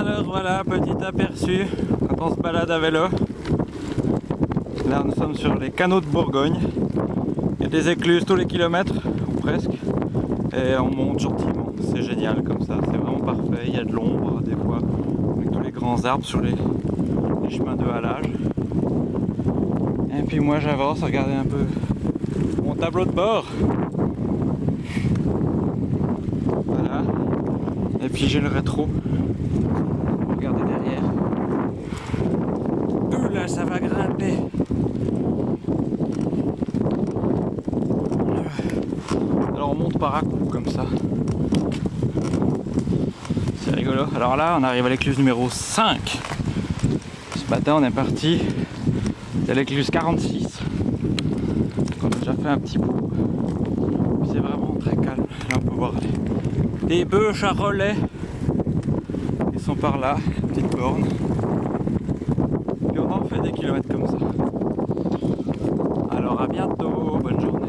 Alors voilà, petit aperçu quand on se balade à vélo. Là nous sommes sur les canaux de Bourgogne. Il y a des écluses tous les kilomètres, ou presque. Et on monte gentiment, c'est génial comme ça, c'est vraiment parfait. Il y a de l'ombre des fois, avec tous les grands arbres sur les, chemins de halage. Et puis moi j'avance, regardez un peu mon tableau de bord. Voilà. Et puis j'ai le rétro. Regardez derrière. Ouh là, ça va grimper. Alors on monte par à coup comme ça. C'est rigolo. Alors là, on arrive à l'écluse numéro 5. Ce matin, on est parti de l'écluse 46. Donc on a déjà fait un petit bout. C'est vraiment très calme. Là, on peut voir les, les bœufs charolais. Ils sont par là, petite borne. Puis on en fait des kilomètres comme ça. Alors à bientôt, bonne journée.